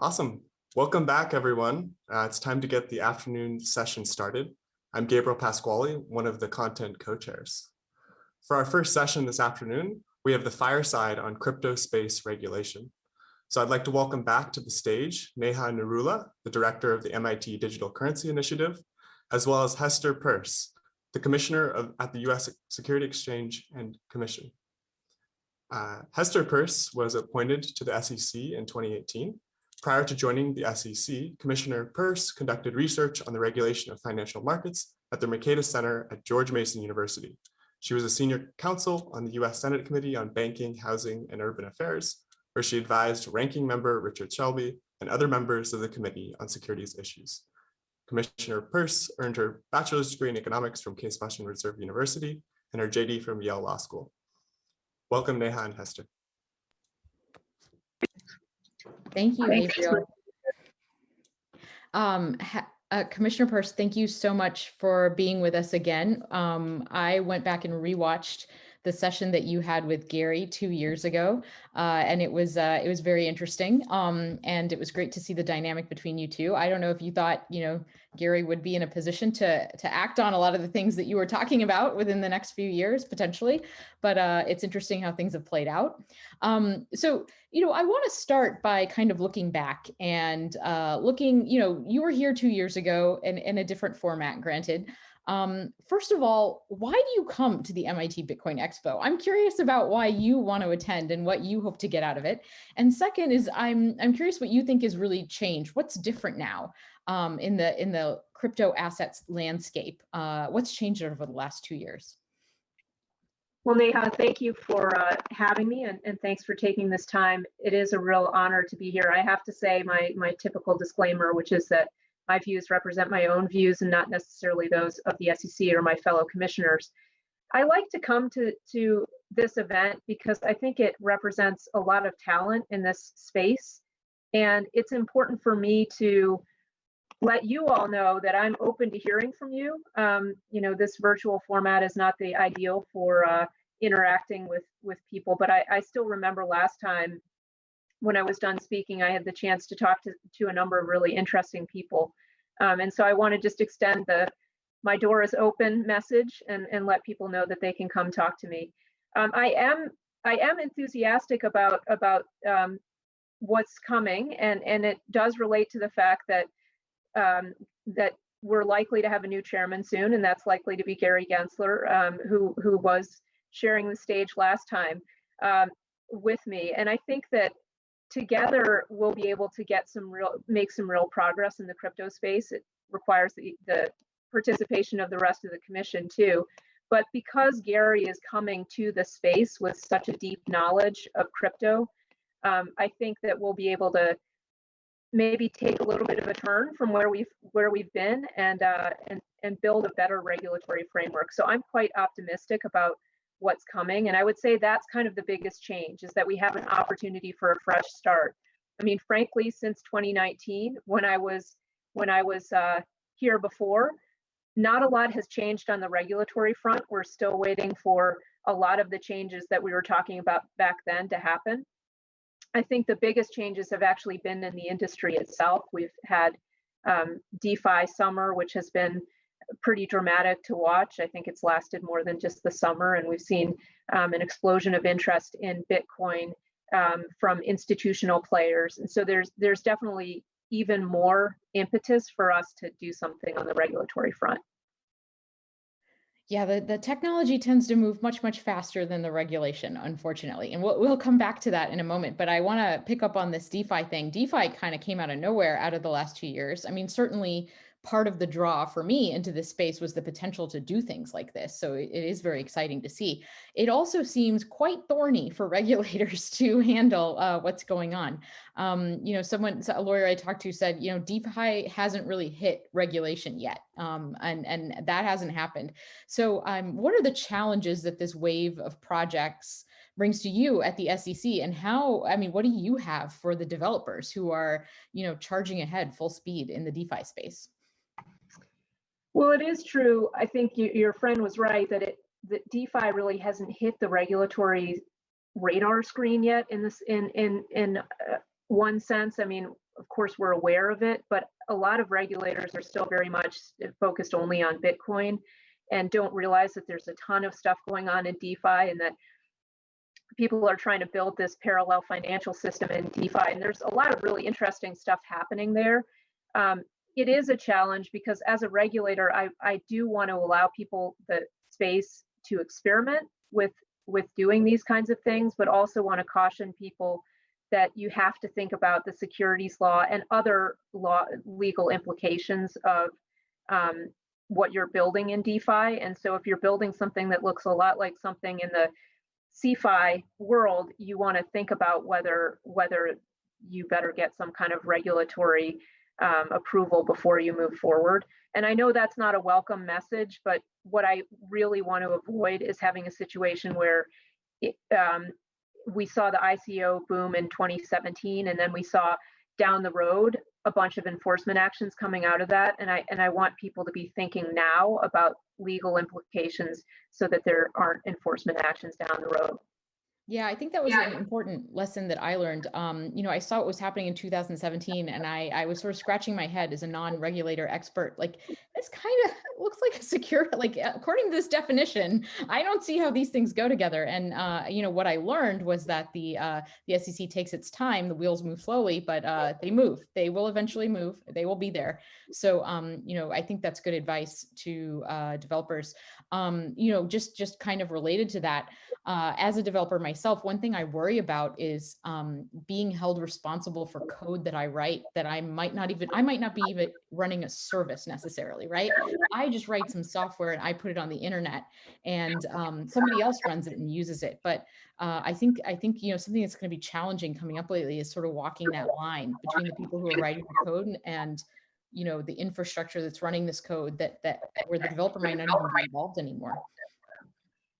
Awesome. Welcome back, everyone. Uh, it's time to get the afternoon session started. I'm Gabriel Pasquale, one of the content co-chairs. For our first session this afternoon, we have the fireside on crypto space regulation. So I'd like to welcome back to the stage Neha Narula, the director of the MIT Digital Currency Initiative, as well as Hester Peirce, the commissioner of, at the US Security Exchange and Commission. Uh, Hester Peirce was appointed to the SEC in 2018 Prior to joining the SEC, Commissioner Peirce conducted research on the regulation of financial markets at the Mercatus Center at George Mason University. She was a senior counsel on the US Senate Committee on Banking, Housing, and Urban Affairs, where she advised ranking member Richard Shelby and other members of the Committee on Securities Issues. Commissioner Peirce earned her bachelor's degree in economics from Case Western Reserve University and her JD from Yale Law School. Welcome, Neha and Hester. Thank you, Gabriel. Um, uh, Commissioner Peirce, thank you so much for being with us again. Um, I went back and rewatched the session that you had with Gary two years ago, uh, and it was uh, it was very interesting. Um, and it was great to see the dynamic between you two. I don't know if you thought you know Gary would be in a position to to act on a lot of the things that you were talking about within the next few years potentially, but uh, it's interesting how things have played out. Um, so you know I want to start by kind of looking back and uh, looking. You know you were here two years ago in in a different format, granted. Um, first of all, why do you come to the MIT Bitcoin Expo? I'm curious about why you want to attend and what you hope to get out of it. And second is I'm I'm curious what you think has really changed. What's different now um, in the in the crypto assets landscape? Uh, what's changed over the last two years? Well, Neha, thank you for uh, having me and, and, thanks for taking this time. It is a real honor to be here. I have to say my, my typical disclaimer, which is that my views represent my own views and not necessarily those of the SEC or my fellow commissioners. I like to come to, to this event because I think it represents a lot of talent in this space. And it's important for me to let you all know that I'm open to hearing from you. Um, you know, this virtual format is not the ideal for uh, interacting with, with people, but I, I still remember last time when I was done speaking, I had the chance to talk to, to a number of really interesting people. Um, and so I want to just extend the my door is open message and, and let people know that they can come talk to me. Um, I am I am enthusiastic about about um, what's coming and and it does relate to the fact that um, that we're likely to have a new chairman soon and that's likely to be Gary Gensler um, who who was sharing the stage last time um, with me and I think that together we'll be able to get some real make some real progress in the crypto space. It requires the, the participation of the rest of the commission too. But because gary is coming to the space with such a deep knowledge of crypto um, i think that we'll be able to maybe take a little bit of a turn from where we've where we've been and uh, and and build a better regulatory framework. So i'm quite optimistic about what's coming. And I would say that's kind of the biggest change is that we have an opportunity for a fresh start. I mean, frankly, since 2019, when I was when I was uh, here before, not a lot has changed on the regulatory front. We're still waiting for a lot of the changes that we were talking about back then to happen. I think the biggest changes have actually been in the industry itself. We've had um, DeFi summer, which has been pretty dramatic to watch. I think it's lasted more than just the summer, and we've seen um, an explosion of interest in Bitcoin um, from institutional players. And so there's there's definitely even more impetus for us to do something on the regulatory front. Yeah, the, the technology tends to move much, much faster than the regulation, unfortunately. And we'll, we'll come back to that in a moment. But I want to pick up on this DeFi thing. DeFi kind of came out of nowhere out of the last two years. I mean, certainly part of the draw for me into this space was the potential to do things like this. So it, is very exciting to see. It also seems quite thorny for regulators to handle uh, what's going on. Um, you know, someone, a lawyer I talked to said, you know, DeFi hasn't really hit regulation yet, um, and, and that hasn't happened. So um, what are the challenges that this wave of projects brings to you at the SEC and how, I mean, what do you have for the developers who are, you know, charging ahead full speed in the DeFi space? Well, it is true. I think you, your friend was right that it that DeFi really hasn't hit the regulatory radar screen yet. In this, in in in uh, one sense, I mean, of course, we're aware of it, but a lot of regulators are still very much focused only on Bitcoin and don't realize that there's a ton of stuff going on in DeFi and that people are trying to build this parallel financial system in DeFi. And there's a lot of really interesting stuff happening there. Um, it is a challenge because as a regulator, I, I do want to allow people the space to experiment with with doing these kinds of things, but also want to caution people that you have to think about the securities law and other law legal implications of um, what you're building in DeFi. And so if you're building something that looks a lot like something in the CeFi world, you want to think about whether whether you better get some kind of regulatory um, approval before you move forward. And I know that's not a welcome message, but what I really want to avoid is having a situation where it, um, we saw the ICO boom in 2017, and then we saw down the road a bunch of enforcement actions coming out of that. And I and I want people to be thinking now about legal implications so that there aren't enforcement actions down the road. Yeah, I think that was an important lesson that I learned. Um, you know, I saw what was happening in 2017, and I, I was sort of scratching my head as a non-regulator expert. Like, this kind of looks like a secure, like according to this definition, I don't see how these things go together. And uh, you know, what I learned was that the uh, the SEC takes its time. The wheels move slowly, but uh, they move. They will eventually move. They will be there. So, um, you know, I think that's good advice to uh, developers. Um, you know, just just kind of related to that uh, as a developer myself, one thing I worry about is um, being held responsible for code that I write that I might not even, I might not be even running a service necessarily, right? I just write some software and I put it on the internet and um, somebody else runs it and uses it. But uh, I think, I think, you know, something that's going to be challenging coming up lately is sort of walking that line between the people who are writing the code and, and you know, the infrastructure that's running this code that, that where the developer might not even be involved anymore.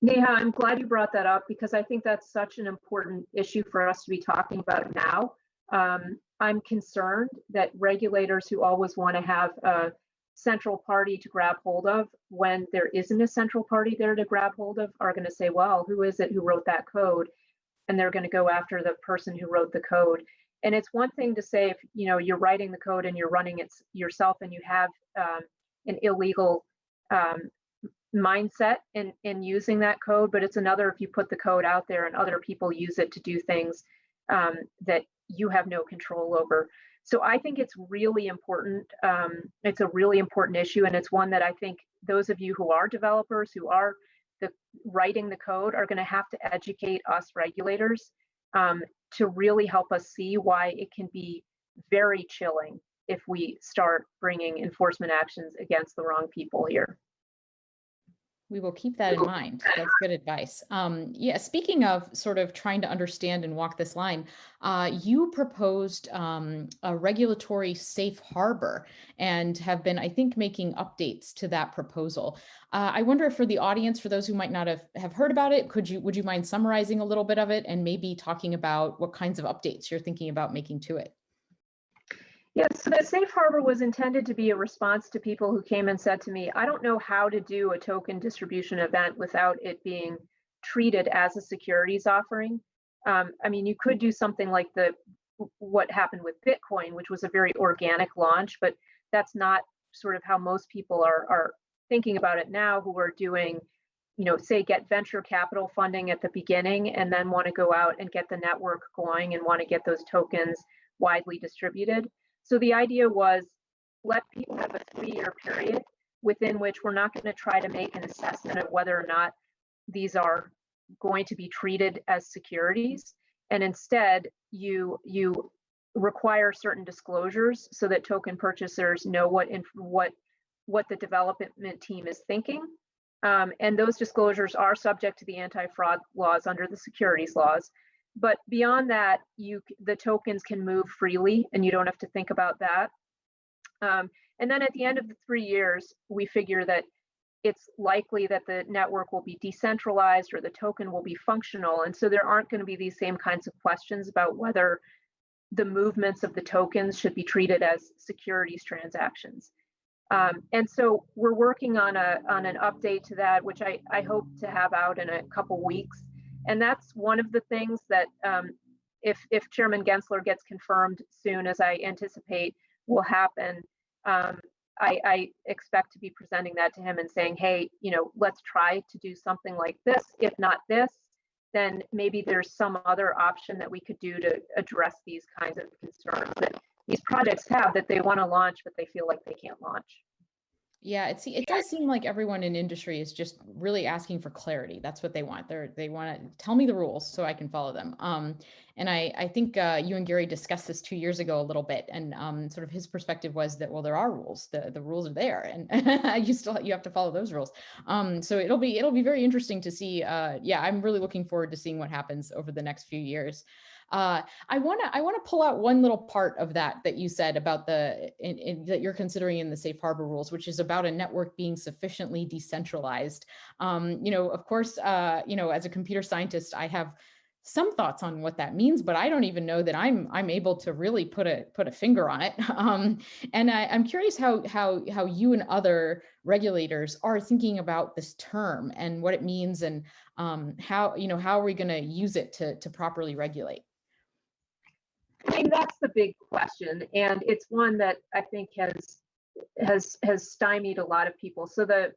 Neha, I'm glad you brought that up because I think that's such an important issue for us to be talking about now. Um, I'm concerned that regulators who always want to have a central party to grab hold of when there isn't a central party there to grab hold of are going to say, well, who is it who wrote that code? And they're going to go after the person who wrote the code. And it's one thing to say if you know you're writing the code and you're running it yourself and you have um, an illegal um, mindset in, in using that code, but it's another if you put the code out there and other people use it to do things um, that you have no control over. So I think it's really important. Um, it's a really important issue, and it's one that I think those of you who are developers, who are the, writing the code, are going to have to educate us regulators um, to really help us see why it can be very chilling if we start bringing enforcement actions against the wrong people here. We will keep that in mind. That's good advice. Um, yeah, speaking of sort of trying to understand and walk this line, uh, you proposed um, a regulatory safe harbor and have been, I think, making updates to that proposal. Uh, I wonder if for the audience, for those who might not have, have heard about it, could you would you mind summarizing a little bit of it and maybe talking about what kinds of updates you're thinking about making to it? Yes, so the safe harbor was intended to be a response to people who came and said to me, I don't know how to do a token distribution event without it being treated as a securities offering. Um, I mean, you could do something like the what happened with Bitcoin, which was a very organic launch, but that's not sort of how most people are are thinking about it now who are doing you know say get venture capital funding at the beginning and then want to go out and get the network going and want to get those tokens widely distributed so the idea was let people have a three-year period within which we're not going to try to make an assessment of whether or not these are going to be treated as securities. And instead, you you require certain disclosures so that token purchasers know what in, what what the development team is thinking. Um, and those disclosures are subject to the anti-fraud laws under the securities laws. But beyond that, you the tokens can move freely and you don't have to think about that. Um, and then at the end of the three years, we figure that it's likely that the network will be decentralized or the token will be functional. And so there aren't going to be these same kinds of questions about whether the movements of the tokens should be treated as securities transactions. Um, and so we're working on a on an update to that, which I, I hope to have out in a couple weeks and that's one of the things that um, if if Chairman Gensler gets confirmed soon, as I anticipate will happen, um, I, I expect to be presenting that to him and saying, hey, you know, let's try to do something like this. If not this, then maybe there's some other option that we could do to address these kinds of concerns that these projects have that they want to launch, but they feel like they can't launch. Yeah, it, it does seem like everyone in industry is just really asking for clarity. That's what they want. They're, they want to tell me the rules so I can follow them. Um, and I, I think uh, you and Gary discussed this two years ago a little bit, and um, sort of his perspective was that well, there are rules. The the rules are there, and you still you have to follow those rules. Um, so it'll be it'll be very interesting to see. Uh, yeah, I'm really looking forward to seeing what happens over the next few years. Uh, I want to I want to pull out one little part of that that you said about the in, in, that you're considering in the safe harbor rules, which is about a network being sufficiently decentralized. Um, you know, of course, uh, you know, as a computer scientist, I have some thoughts on what that means, but I don't even know that I'm I'm able to really put a put a finger on it. Um, and I, I'm curious how how how you and other regulators are thinking about this term and what it means and um, how you know how are we going to use it to to properly regulate. I mean, that's the big question, and it's one that I think has has has stymied a lot of people. So the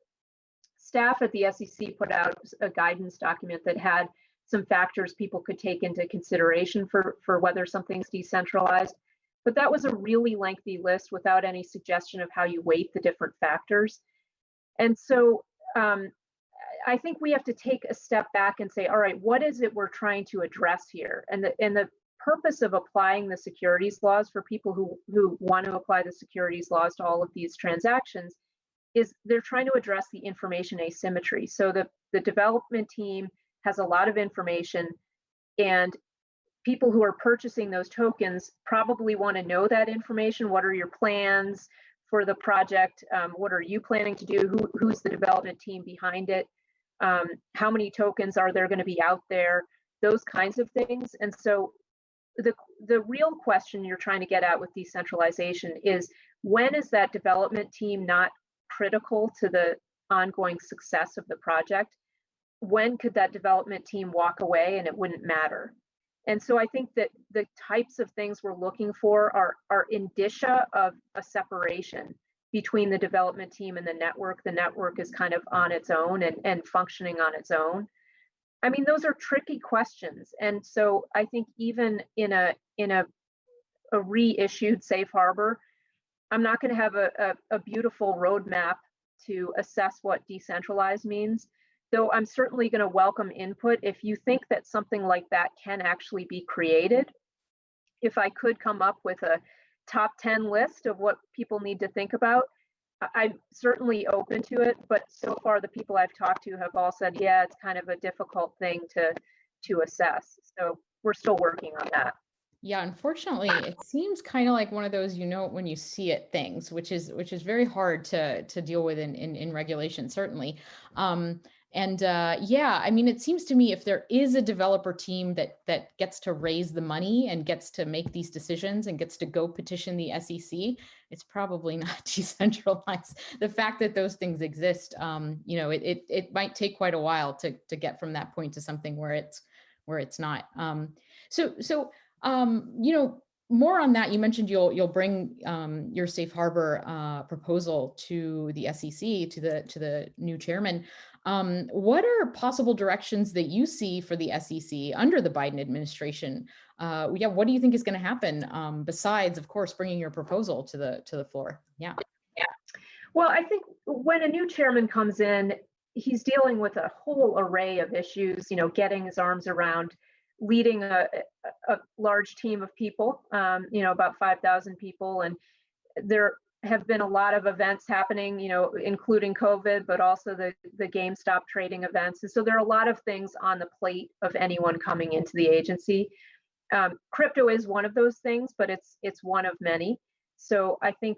staff at the SEC put out a guidance document that had some factors people could take into consideration for for whether something's decentralized. But that was a really lengthy list without any suggestion of how you weight the different factors. And so um, I think we have to take a step back and say, all right, what is it we're trying to address here? And the and the purpose of applying the securities laws for people who, who want to apply the securities laws to all of these transactions is they're trying to address the information asymmetry. So the, the development team has a lot of information and people who are purchasing those tokens probably want to know that information. What are your plans for the project? Um, what are you planning to do? Who, who's the development team behind it? Um, how many tokens are there going to be out there? Those kinds of things. And so the, the real question you're trying to get at with decentralization is when is that development team not critical to the ongoing success of the project? When could that development team walk away and it wouldn't matter? And so I think that the types of things we're looking for are, are indicia of a separation between the development team and the network. The network is kind of on its own and, and functioning on its own. I mean, those are tricky questions. And so I think even in a in a, a reissued safe harbor, I'm not going to have a, a, a beautiful roadmap to assess what decentralized means, though I'm certainly going to welcome input if you think that something like that can actually be created. If I could come up with a top 10 list of what people need to think about, I'm certainly open to it, but so far the people I've talked to have all said, yeah, it's kind of a difficult thing to to assess. So we're still working on that. Yeah, unfortunately, it seems kind of like one of those you know when you see it things, which is which is very hard to to deal with in in, in regulation, certainly. Um, and uh, yeah, I mean, it seems to me if there is a developer team that that gets to raise the money and gets to make these decisions and gets to go petition the SEC, it's probably not decentralized. The fact that those things exist, um, you know, it, it it might take quite a while to to get from that point to something where it's where it's not. Um, so so um, you know, more on that, you mentioned you'll you'll bring um, your safe harbor uh, proposal to the SEC to the to the new chairman. Um, what are possible directions that you see for the SEC under the Biden administration? Uh, yeah, what do you think is going to happen um, besides, of course, bringing your proposal to the to the floor? Yeah. Yeah. Well, I think when a new chairman comes in, he's dealing with a whole array of issues. You know, getting his arms around leading a, a large team of people. Um, you know, about five thousand people, and there have been a lot of events happening, you know, including COVID, but also the, the GameStop trading events. And so there are a lot of things on the plate of anyone coming into the agency. Um, crypto is one of those things, but it's it's one of many. So I think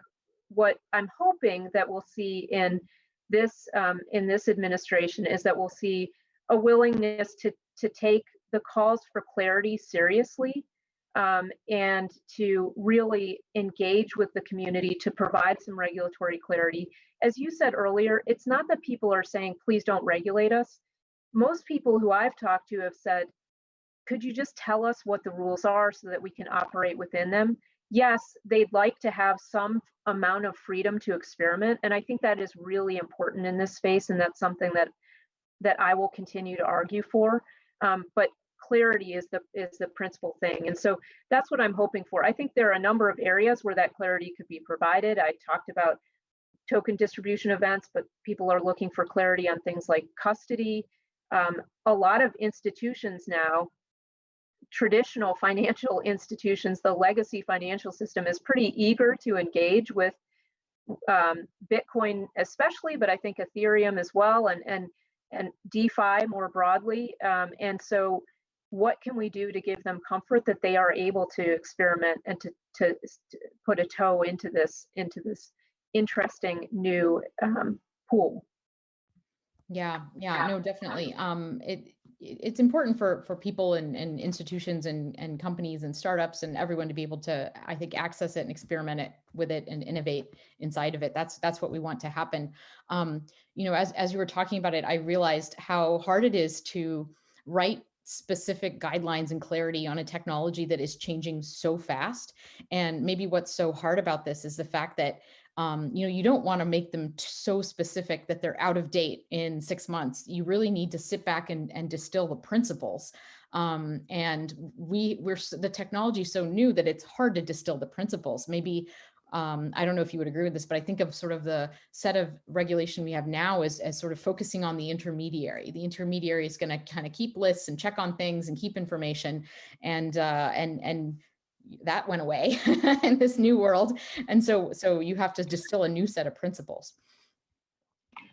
what I'm hoping that we'll see in this um, in this administration is that we'll see a willingness to to take the calls for clarity seriously um, and to really engage with the community to provide some regulatory clarity. As you said earlier, it's not that people are saying, please don't regulate us. Most people who I've talked to have said, could you just tell us what the rules are so that we can operate within them? Yes, they'd like to have some amount of freedom to experiment. And I think that is really important in this space. And that's something that that I will continue to argue for. Um, but clarity is the is the principal thing. And so that's what I'm hoping for. I think there are a number of areas where that clarity could be provided. I talked about token distribution events, but people are looking for clarity on things like custody. Um, a lot of institutions now traditional financial institutions, the legacy financial system is pretty eager to engage with um, Bitcoin, especially, but I think Ethereum as well, and and and DeFi more broadly. Um, and so, what can we do to give them comfort that they are able to experiment and to to, to put a toe into this into this interesting new um, pool? Yeah, yeah, no, definitely. Um, it it's important for for people and, and institutions and, and companies and startups and everyone to be able to i think access it and experiment it with it and innovate inside of it. That's that's what we want to happen. Um, you know as, as you were talking about it i realized how hard it is to write specific guidelines and clarity on a technology that is changing so fast. And maybe what's so hard about this is the fact that um, you know, you don't want to make them so specific that they're out of date in six months. You really need to sit back and, and distill the principles. Um, and we we're the technology so new that it's hard to distill the principles. Maybe um, I don't know if you would agree with this, but I think of sort of the set of regulation we have now as, as sort of focusing on the intermediary. The intermediary is going to kind of keep lists and check on things and keep information and uh, and and that went away in this new world. And so, so you have to distill a new set of principles.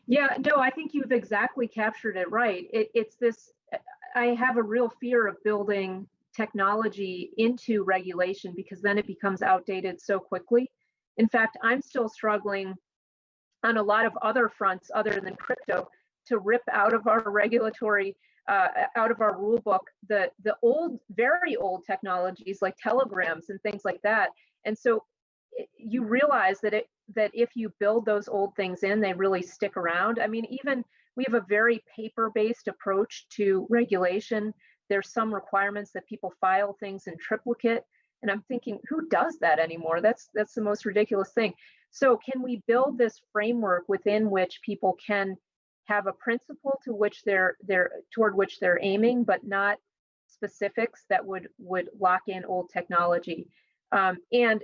Yeah, no, I think you've exactly captured it right. It, it's this, I have a real fear of building technology into regulation because then it becomes outdated so quickly. In fact, I'm still struggling on a lot of other fronts other than crypto to rip out of our regulatory uh, out of our rule book the the old very old technologies like telegrams and things like that. And so you realize that it that if you build those old things in they really stick around. I mean even we have a very paper based approach to regulation. There's some requirements that people file things in triplicate and i'm thinking who does that anymore? That's that's the most ridiculous thing. So can we build this framework within which people can have a principle to which they're they're toward which they're aiming, but not specifics that would would lock in old technology. Um, and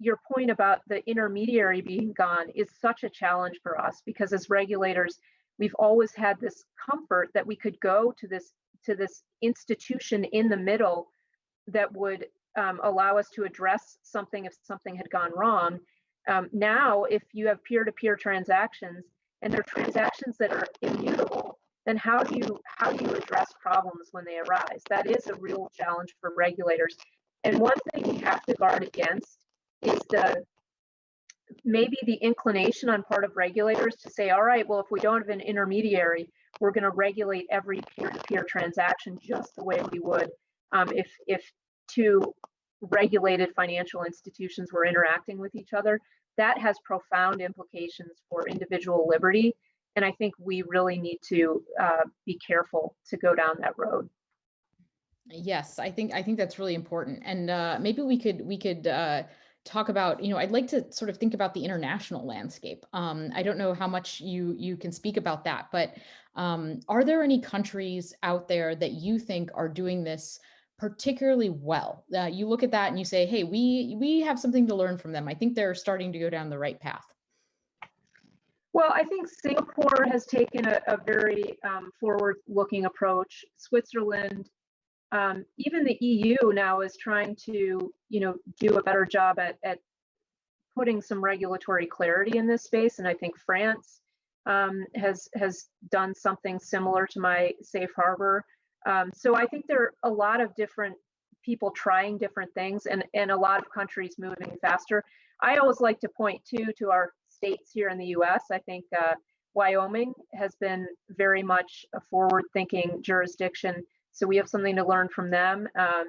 your point about the intermediary being gone is such a challenge for us because as regulators, we've always had this comfort that we could go to this to this institution in the middle that would um, allow us to address something if something had gone wrong. Um, now, if you have peer-to-peer -peer transactions, and they're transactions that are immutable, then how do you how do you address problems when they arise? That is a real challenge for regulators. And one thing we have to guard against is the maybe the inclination on part of regulators to say, all right, well, if we don't have an intermediary, we're going to regulate every peer-to-peer transaction just the way we would um, if if two regulated financial institutions were interacting with each other that has profound implications for individual liberty. And I think we really need to uh, be careful to go down that road. Yes, I think I think that's really important. And uh, maybe we could we could uh, talk about, you know, I'd like to sort of think about the international landscape. Um, I don't know how much you you can speak about that, but um, are there any countries out there that you think are doing this particularly well. Uh, you look at that and you say, hey, we, we have something to learn from them. I think they're starting to go down the right path. Well, I think Singapore has taken a, a very um, forward-looking approach. Switzerland, um, even the EU now is trying to, you know, do a better job at, at putting some regulatory clarity in this space. And I think France um, has has done something similar to my safe harbor. Um, so I think there are a lot of different people trying different things and, and a lot of countries moving faster. I always like to point to to our states here in the US. I think uh, Wyoming has been very much a forward thinking jurisdiction. So we have something to learn from them. Um,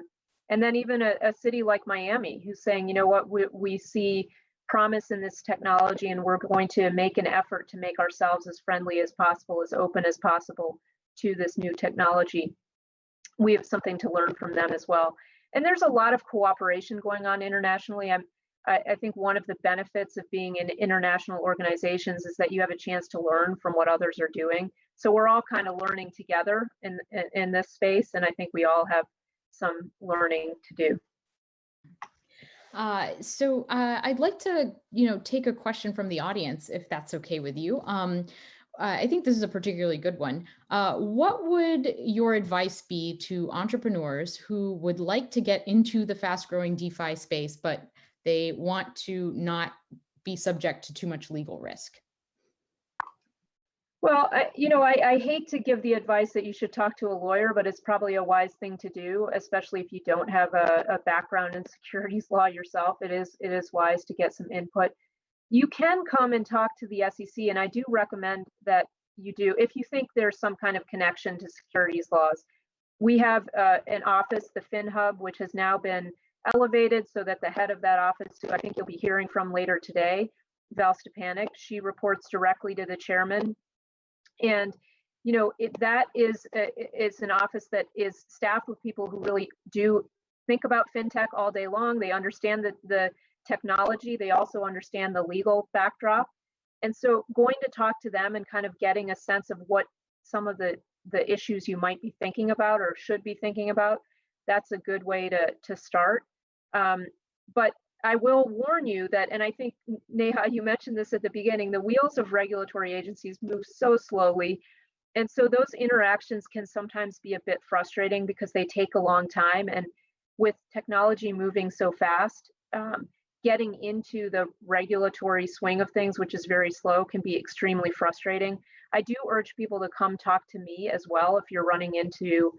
and then even a, a, city like Miami who's saying, you know what, we, we see promise in this technology and we're going to make an effort to make ourselves as friendly as possible, as open as possible to this new technology. We have something to learn from them as well. And there's a lot of cooperation going on internationally. I'm, I, I think one of the benefits of being in international organizations is that you have a chance to learn from what others are doing. So we're all kind of learning together in, in, in this space, and I think we all have some learning to do. Uh, so uh, I'd like to, you know, take a question from the audience, if that's okay with you. Um, I think this is a particularly good one. Uh, what would your advice be to entrepreneurs who would like to get into the fast growing DeFi space, but they want to not be subject to too much legal risk? Well, I, you know, I, I hate to give the advice that you should talk to a lawyer, but it's probably a wise thing to do, especially if you don't have a, a background in securities law yourself. It is it is wise to get some input. You can come and talk to the SEC, and I do recommend that you do if you think there's some kind of connection to securities laws. We have uh, an office, the FinHub, which has now been elevated so that the head of that office, who I think you'll be hearing from later today, Val Szczepanik, she reports directly to the chairman and you know it, that is a, it's an office that is staffed with people who really do think about fintech all day long they understand the, the technology they also understand the legal backdrop and so going to talk to them and kind of getting a sense of what some of the the issues you might be thinking about or should be thinking about that's a good way to to start um, but I will warn you that, and I think Neha, you mentioned this at the beginning, the wheels of regulatory agencies move so slowly. And so those interactions can sometimes be a bit frustrating because they take a long time. And with technology moving so fast, um, getting into the regulatory swing of things, which is very slow, can be extremely frustrating. I do urge people to come talk to me as well if you're running into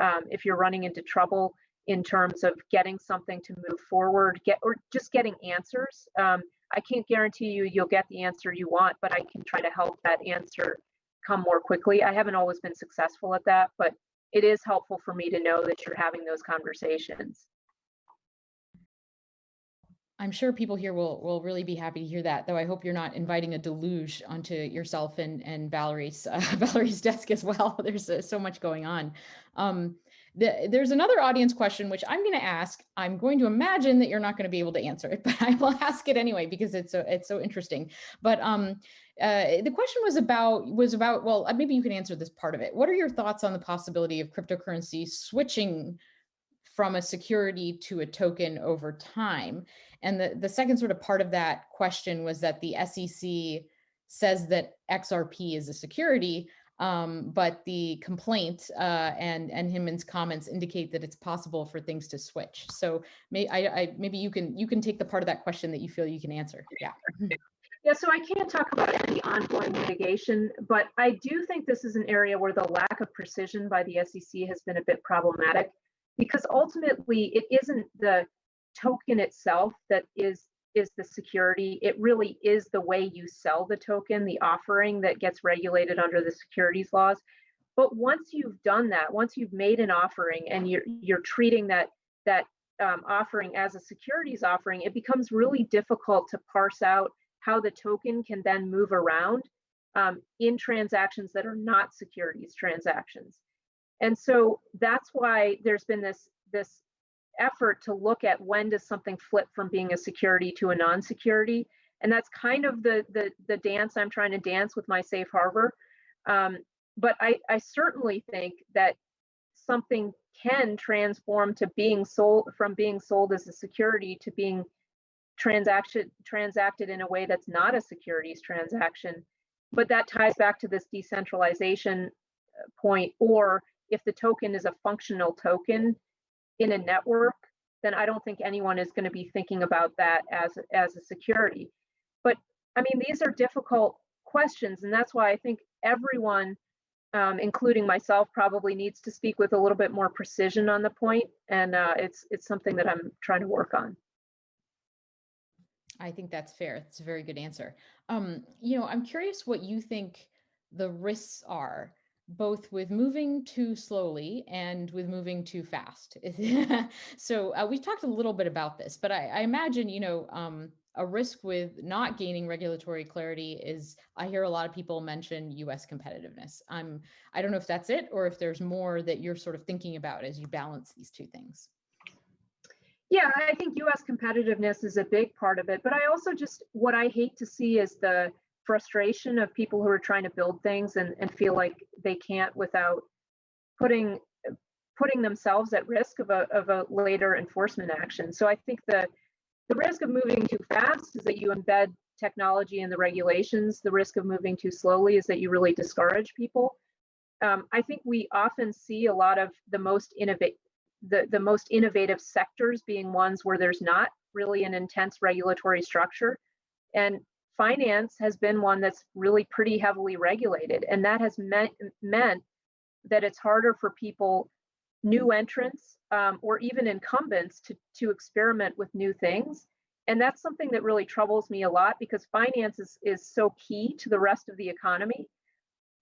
um, if you're running into trouble in terms of getting something to move forward, get or just getting answers. Um, I can't guarantee you you'll get the answer you want, but I can try to help that answer come more quickly. I haven't always been successful at that, but it is helpful for me to know that you're having those conversations. I'm sure people here will will really be happy to hear that. Though I hope you're not inviting a deluge onto yourself and and Valerie's uh, Valerie's desk as well. There's uh, so much going on. Um, the, there's another audience question which I'm going to ask. I'm going to imagine that you're not going to be able to answer it, but I will ask it anyway because it's so it's so interesting. But um, uh, the question was about was about well uh, maybe you can answer this part of it. What are your thoughts on the possibility of cryptocurrency switching from a security to a token over time? And the, the second sort of part of that question was that the SEC says that XRP is a security, um, but the complaint uh, and and Hinman's comments indicate that it's possible for things to switch. So may I, I maybe you can you can take the part of that question that you feel you can answer. Yeah. Yeah, so I can't talk about any ongoing litigation, but I do think this is an area where the lack of precision by the SEC has been a bit problematic because ultimately it isn't the token itself that is is the security. It really is the way you sell the token, the offering that gets regulated under the securities laws. But once you've done that, once you've made an offering and you're you're treating that that um, offering as a securities offering, it becomes really difficult to parse out how the token can then move around um, in transactions that are not securities transactions. And so that's why there's been this this effort to look at when does something flip from being a security to a non-security. And that's kind of the the, the dance i'm trying to dance with my safe harbor. Um, but I, I certainly think that something can transform to being sold from being sold as a security to being transaction transacted in a way that's not a securities transaction. But that ties back to this decentralization uh, point or if the token is a functional token in a network, then I don't think anyone is going to be thinking about that as, as a security. But I mean, these are difficult questions, and that's why I think everyone, um, including myself, probably needs to speak with a little bit more precision on the point, and uh, it's it's something that I'm trying to work on. I think that's fair. It's a very good answer. Um, you know, I'm curious what you think the risks are both with moving too slowly and with moving too fast. so uh, we talked a little bit about this, but I, I imagine, you know, um, a risk with not gaining regulatory clarity is I hear a lot of people mention US competitiveness. I'm I don't know if that's it or if there's more that you're sort of thinking about as you balance these two things. Yeah, I think US competitiveness is a big part of it, but I also just what I hate to see is the frustration of people who are trying to build things and, and feel like they can't without putting putting themselves at risk of a, of a later enforcement action. So I think the the risk of moving too fast is that you embed technology in the regulations. The risk of moving too slowly is that you really discourage people. Um, I think we often see a lot of the most innovate the, the most innovative sectors being ones where there's not really an intense regulatory structure. And finance has been one that's really pretty heavily regulated. And that has meant, meant that it's harder for people new entrants um, or even incumbents to, to experiment with new things. And that's something that really troubles me a lot because finance is, is so key to the rest of the economy.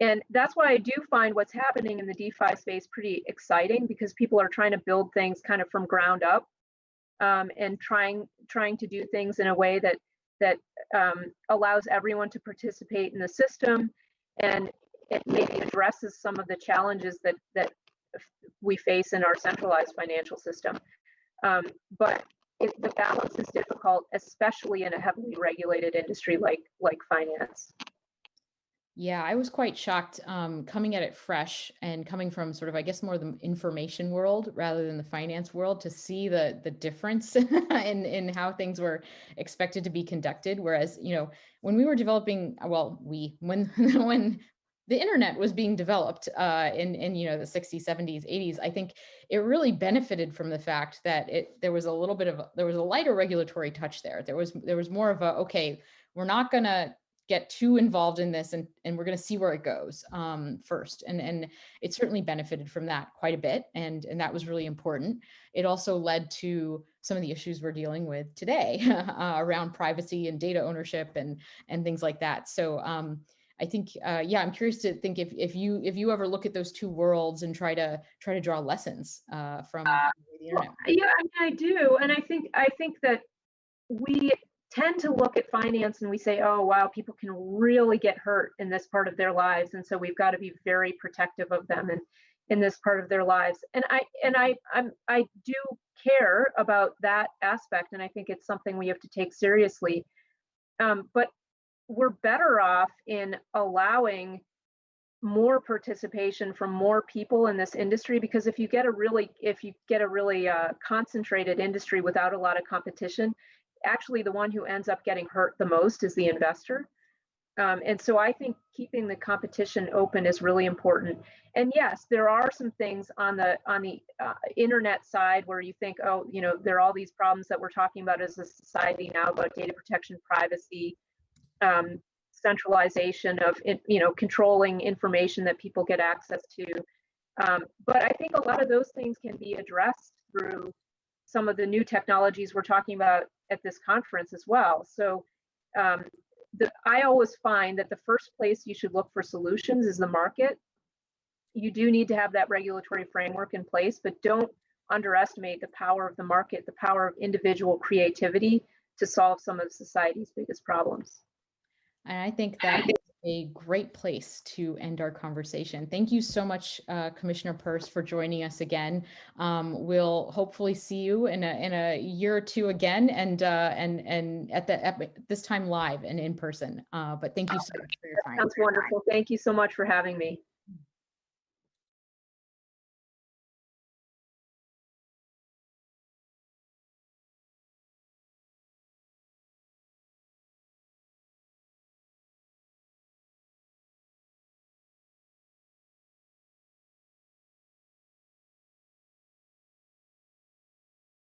And that's why I do find what's happening in the DeFi space pretty exciting because people are trying to build things kind of from ground up um, and trying trying to do things in a way that that um, allows everyone to participate in the system and it maybe addresses some of the challenges that that we face in our centralized financial system. Um, but it, the balance is difficult, especially in a heavily regulated industry like like finance. Yeah, I was quite shocked um, coming at it fresh and coming from sort of, I guess, more the information world rather than the finance world to see the the difference in in how things were expected to be conducted. Whereas, you know, when we were developing, well, we when when the internet was being developed uh, in, in you know the 60s, 70s, 80s, I think it really benefited from the fact that it there was a little bit of there was a lighter regulatory touch there. There was there was more of a okay, we're not gonna get too involved in this and, and we're going to see where it goes um, first. And, and it certainly benefited from that quite a bit. And, and that was really important. It also led to some of the issues we're dealing with today uh, around privacy and data ownership and, and things like that. So um, I think, uh, yeah, I'm curious to think if, if you if you ever look at those two worlds and try to try to draw lessons uh, from uh, the internet. Yeah, I, mean, I do, and I think I think that we tend to look at finance and we say, oh wow, people can really get hurt in this part of their lives, and so we've got to be very protective of them and in this part of their lives. And I and I I'm I do care about that aspect, and I think it's something we have to take seriously. Um, but we're better off in allowing more participation from more people in this industry because if you get a really if you get a really uh, concentrated industry without a lot of competition actually the one who ends up getting hurt the most is the investor um, and so i think keeping the competition open is really important and yes there are some things on the on the uh, internet side where you think oh you know there are all these problems that we're talking about as a society now about data protection privacy um, centralization of you know controlling information that people get access to. Um, but I think a lot of those things can be addressed through some of the new technologies we're talking about at this conference as well. So um, the, I always find that the first place you should look for solutions is the market. You do need to have that regulatory framework in place, but don't underestimate the power of the market, the power of individual creativity to solve some of society's biggest problems. And I think that a great place to end our conversation. Thank you so much, uh, Commissioner Peirce, for joining us again. Um, we'll hopefully see you in a in a year or two again, and uh, and and at the at this time live and in person. Uh, but thank you so much for your time. Sounds wonderful. Thank you so much for having me.